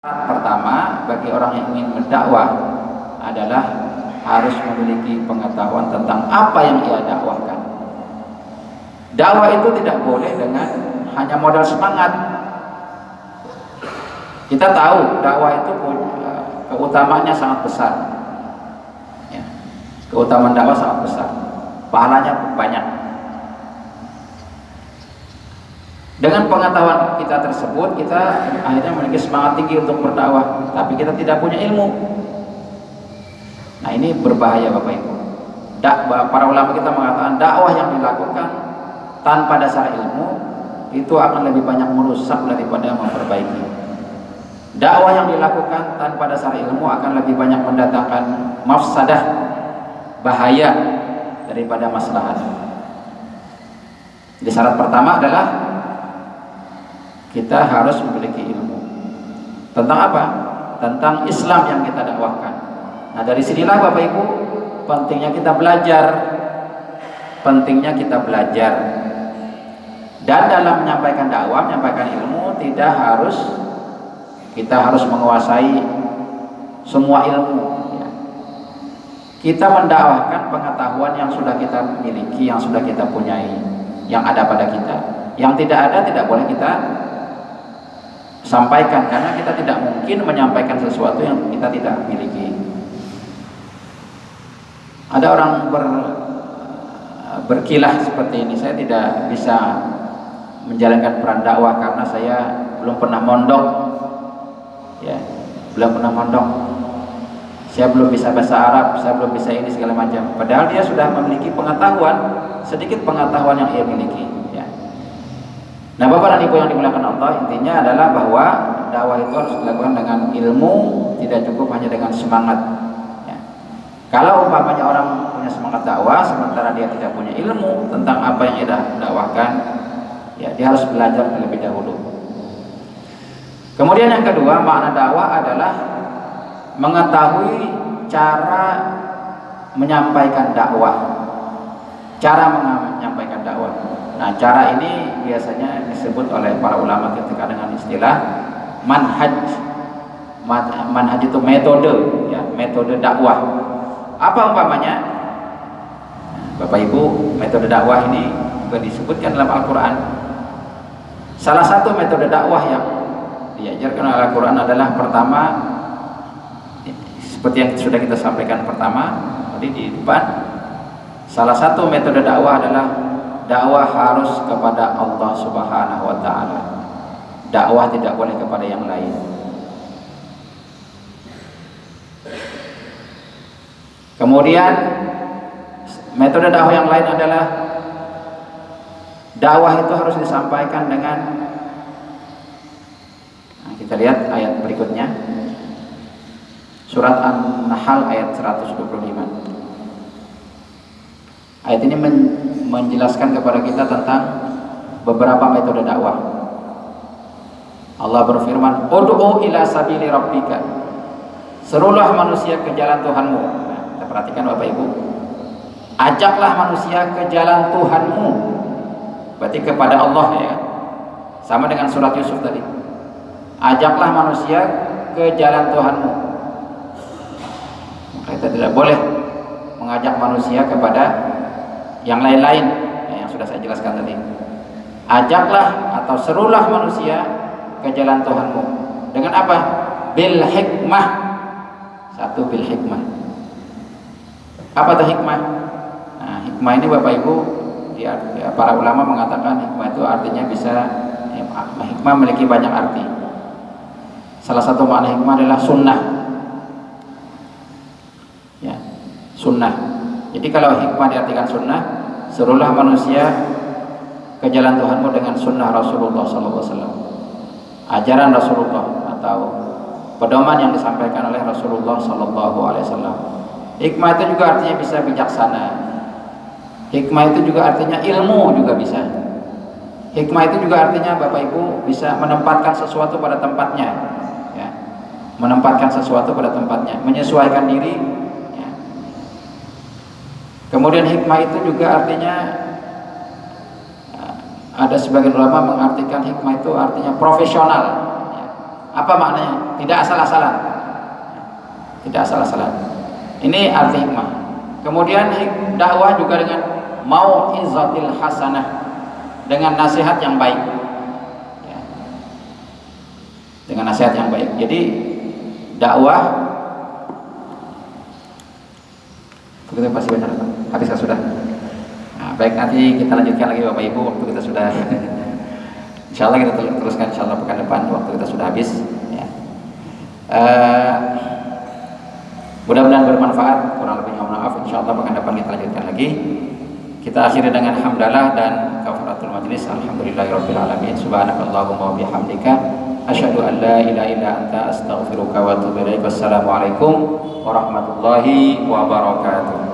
Pertama bagi orang yang ingin mendakwah adalah harus memiliki pengetahuan tentang apa yang ia dakwahkan. Dakwah itu tidak boleh dengan hanya modal semangat. Kita tahu dakwah itu punya keutamaannya sangat besar. Ya, keutamaan dakwah sangat besar. Pahalanya banyak. Dengan pengetahuan kita tersebut, kita akhirnya memiliki semangat tinggi untuk berdakwah, tapi kita tidak punya ilmu. Nah ini berbahaya Bapak Ibu. Para ulama kita mengatakan dakwah yang dilakukan tanpa dasar ilmu itu akan lebih banyak merusak daripada memperbaiki. Dakwah yang dilakukan tanpa dasar ilmu akan lebih banyak mendatangkan mafsadah, bahaya daripada maslahat. Jadi syarat pertama adalah kita harus memiliki ilmu. Tentang apa? tentang Islam yang kita dakwahkan. Nah dari sinilah Bapak Ibu pentingnya kita belajar. Pentingnya kita belajar. Dan dalam menyampaikan dakwah, menyampaikan ilmu tidak harus kita harus menguasai semua ilmu ya. kita mendakwahkan pengetahuan yang sudah kita miliki yang sudah kita punyai yang ada pada kita. Yang tidak ada tidak boleh kita sampaikan karena kita tidak mungkin menyampaikan sesuatu yang kita tidak miliki. Ada orang ber, berkilah seperti ini saya tidak bisa menjalankan peran dakwah karena saya belum pernah mondok. Ya belum pernah mondok. Saya belum bisa bahasa Arab saya belum bisa ini segala macam. Padahal dia sudah memiliki pengetahuan sedikit pengetahuan yang ia miliki Nah Bapak dan Ibu yang dimuliakan Allah? Intinya adalah bahwa dakwah itu harus dilakukan dengan ilmu tidak cukup hanya dengan semangat. Ya. kalau umpamanya orang punya semangat dakwah sementara dia tidak punya ilmu tentang apa yang dia dakwahkan ya dia harus belajar terlebih dahulu. Kemudian yang kedua makna dakwah adalah mengetahui cara menyampaikan dakwah. Cara menyampaikan Nah, cara ini biasanya disebut oleh para ulama ketika dengan istilah manhaj. Manhaj itu metode, ya, metode dakwah. Apa umpamanya? Bapak Ibu, metode dakwah ini juga disebutkan dalam Al-Qur'an. Salah satu metode dakwah yang diajarkan oleh Al-Qur'an adalah pertama seperti yang sudah kita sampaikan pertama tadi di depan. Salah satu metode dakwah adalah dakwah harus kepada Allah Subhanahu wa taala. Dakwah tidak boleh kepada yang lain. Kemudian metode dakwah yang lain adalah dakwah itu harus disampaikan dengan nah, kita lihat ayat berikutnya. Surat An-Nahl ayat 125. Ayat ini men menjelaskan kepada kita tentang beberapa metode dakwah. Allah berfirman, "Ud'u ila sabili rabbika." Serulah manusia ke jalan Tuhanmu. Nah, kita perhatikan Bapak Ibu. Ajaklah manusia ke jalan Tuhanmu. Berarti kepada Allah ya. Sama dengan surat Yusuf tadi. Ajaklah manusia ke jalan Tuhanmu. Kita tidak boleh mengajak manusia kepada yang lain-lain ya, yang sudah saya jelaskan tadi. Ajaklah atau serulah manusia ke jalan Tuhanmu. Dengan apa? bil hikmah. Satu bil hikmah. Apa itu hikmah? nah hikmah ini Bapak Ibu ya, para ulama mengatakan hikmah itu artinya bisa ya, hikmah memiliki banyak arti. Salah satu makna hikmah adalah sunnah. Ya sunnah jadi kalau hikmah diartikan sunnah, serulah manusia ke jalan Tuhanmu dengan sunnah Rasulullah SAW. Ajaran Rasulullah atau pedoman yang disampaikan oleh Rasulullah SAW. Hikmah itu juga artinya bisa bijaksana. Hikmah itu juga artinya ilmu juga bisa. Hikmah itu juga artinya Bapak Ibu bisa menempatkan sesuatu pada tempatnya. Ya. Menempatkan sesuatu pada tempatnya, menyesuaikan diri Kemudian hikmah itu juga artinya ada sebagian ulama mengartikan hikmah itu artinya profesional. Apa maknanya? Tidak asal-asalan. Tidak asal-asalan. Ini arti hikmah. Kemudian dakwah juga dengan mau izatil hasanah dengan nasihat yang baik. Ya. Dengan nasihat yang baik. Jadi dakwah begitu pasti benar habis sudah? Nah, baik nanti kita lanjutkan lagi bapak ibu. Waktu kita sudah Insya Allah kita teruskan Insya Allah pekan depan waktu kita sudah habis ya. uh, mudah-mudahan bermanfaat. Kurang lebihnya maaf. Insya Allah pekan depan kita lanjutkan lagi. Kita akhiri dengan hamdalah dan kafaratul majlis. Alhamdulillahirobbilalamin subhanakallahumma wa bihamdika. Asyhadu an la ilaha illa anta astaghfiruka wa atubu ilaik. Wassalamualaikum warahmatullahi wabarakatuh